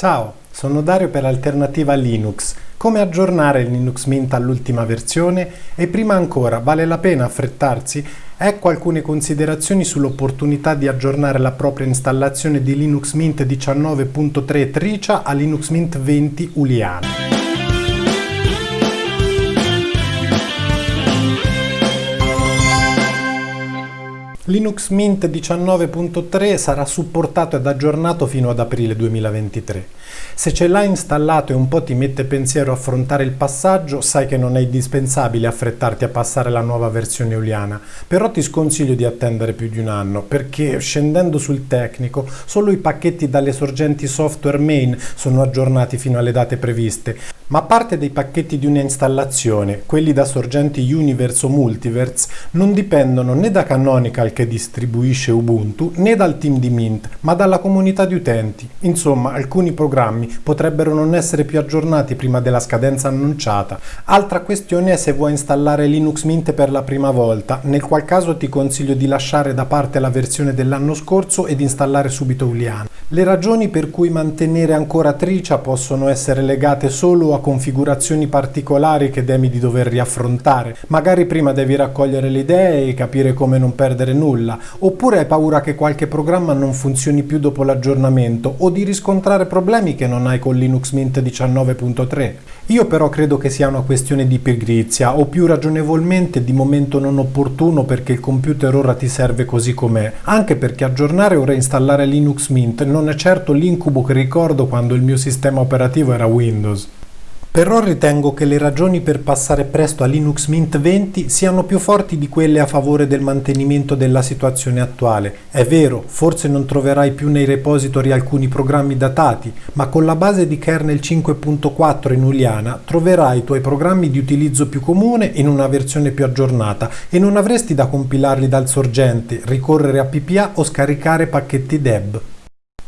Ciao, sono Dario per Alternativa Linux. Come aggiornare Linux Mint all'ultima versione? E prima ancora, vale la pena affrettarsi? Ecco alcune considerazioni sull'opportunità di aggiornare la propria installazione di Linux Mint 19.3 Tricia a Linux Mint 20 Uliana. Linux Mint 19.3 sarà supportato ed aggiornato fino ad aprile 2023. Se ce l'hai installato e un po' ti mette pensiero affrontare il passaggio, sai che non è indispensabile affrettarti a passare la nuova versione Uliana, però ti sconsiglio di attendere più di un anno, perché scendendo sul tecnico, solo i pacchetti dalle sorgenti software main sono aggiornati fino alle date previste, ma parte dei pacchetti di un'installazione, quelli da sorgenti Universe o Multiverse non dipendono né da Canonical che distribuisce Ubuntu né dal team di Mint, ma dalla comunità di utenti. Insomma, alcuni programmi potrebbero non essere più aggiornati prima della scadenza annunciata. Altra questione è se vuoi installare Linux Mint per la prima volta, nel qual caso ti consiglio di lasciare da parte la versione dell'anno scorso ed installare subito Uliana. Le ragioni per cui mantenere ancora Tricia possono essere legate solo a configurazioni particolari che temi di dover riaffrontare. Magari prima devi raccogliere le idee e capire come non perdere nulla, oppure hai paura che qualche programma non funzioni più dopo l'aggiornamento o di riscontrare problemi che non hai con Linux Mint 19.3. Io però credo che sia una questione di pigrizia o più ragionevolmente di momento non opportuno perché il computer ora ti serve così com'è, anche perché aggiornare o reinstallare Linux Mint non è certo l'incubo che ricordo quando il mio sistema operativo era Windows. Però ritengo che le ragioni per passare presto a Linux Mint 20 siano più forti di quelle a favore del mantenimento della situazione attuale. È vero, forse non troverai più nei repository alcuni programmi datati, ma con la base di kernel 5.4 in Uliana troverai i tuoi programmi di utilizzo più comune in una versione più aggiornata e non avresti da compilarli dal sorgente, ricorrere a PPA o scaricare pacchetti deb.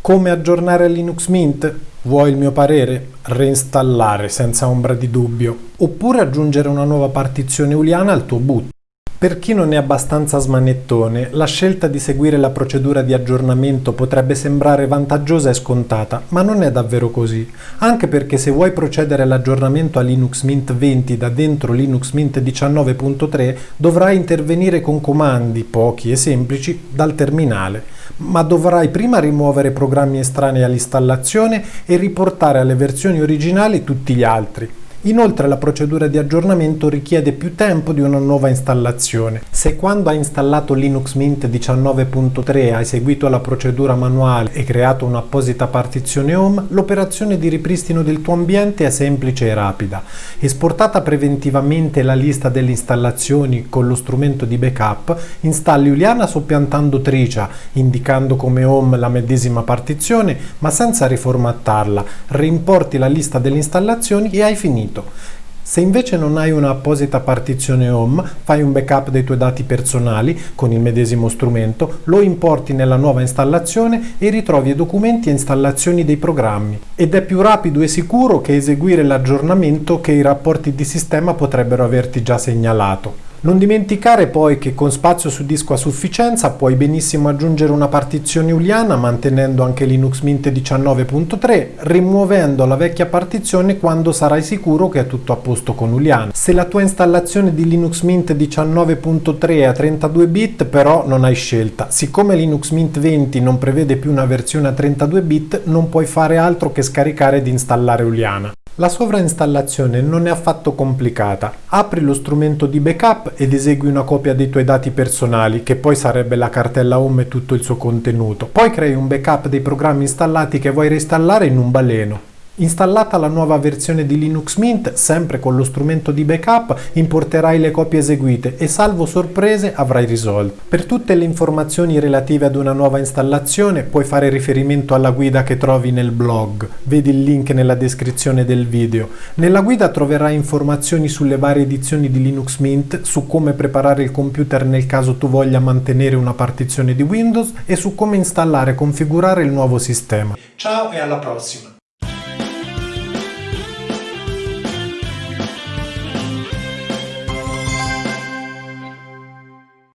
Come aggiornare Linux Mint? Vuoi il mio parere? Reinstallare senza ombra di dubbio, oppure aggiungere una nuova partizione uliana al tuo boot. Per chi non è abbastanza smanettone, la scelta di seguire la procedura di aggiornamento potrebbe sembrare vantaggiosa e scontata, ma non è davvero così. Anche perché se vuoi procedere all'aggiornamento a Linux Mint 20 da dentro Linux Mint 19.3, dovrai intervenire con comandi, pochi e semplici, dal terminale. Ma dovrai prima rimuovere programmi estranei all'installazione e riportare alle versioni originali tutti gli altri. Inoltre la procedura di aggiornamento richiede più tempo di una nuova installazione. Se quando hai installato Linux Mint 19.3 hai seguito la procedura manuale e creato un'apposita partizione home, l'operazione di ripristino del tuo ambiente è semplice e rapida. Esportata preventivamente la lista delle installazioni con lo strumento di backup, installi Uliana soppiantando Tricia, indicando come home la medesima partizione, ma senza riformattarla. Reimporti la lista delle installazioni e hai finito finito. Se invece non hai un'apposita partizione home, fai un backup dei tuoi dati personali con il medesimo strumento, lo importi nella nuova installazione e ritrovi i documenti e installazioni dei programmi. Ed è più rapido e sicuro che eseguire l'aggiornamento che i rapporti di sistema potrebbero averti già segnalato. Non dimenticare poi che con spazio su disco a sufficienza puoi benissimo aggiungere una partizione uliana mantenendo anche Linux Mint 19.3, rimuovendo la vecchia partizione quando sarai sicuro che è tutto a posto con Uliana. Se la tua installazione di Linux Mint 19.3 è a 32 bit però non hai scelta. Siccome Linux Mint 20 non prevede più una versione a 32 bit non puoi fare altro che scaricare ed installare Uliana. La sovrainstallazione non è affatto complicata. Apri lo strumento di backup ed esegui una copia dei tuoi dati personali, che poi sarebbe la cartella home e tutto il suo contenuto. Poi crei un backup dei programmi installati che vuoi reinstallare in un baleno. Installata la nuova versione di Linux Mint, sempre con lo strumento di backup, importerai le copie eseguite e salvo sorprese avrai risolto. Per tutte le informazioni relative ad una nuova installazione puoi fare riferimento alla guida che trovi nel blog, vedi il link nella descrizione del video. Nella guida troverai informazioni sulle varie edizioni di Linux Mint, su come preparare il computer nel caso tu voglia mantenere una partizione di Windows e su come installare e configurare il nuovo sistema. Ciao e alla prossima!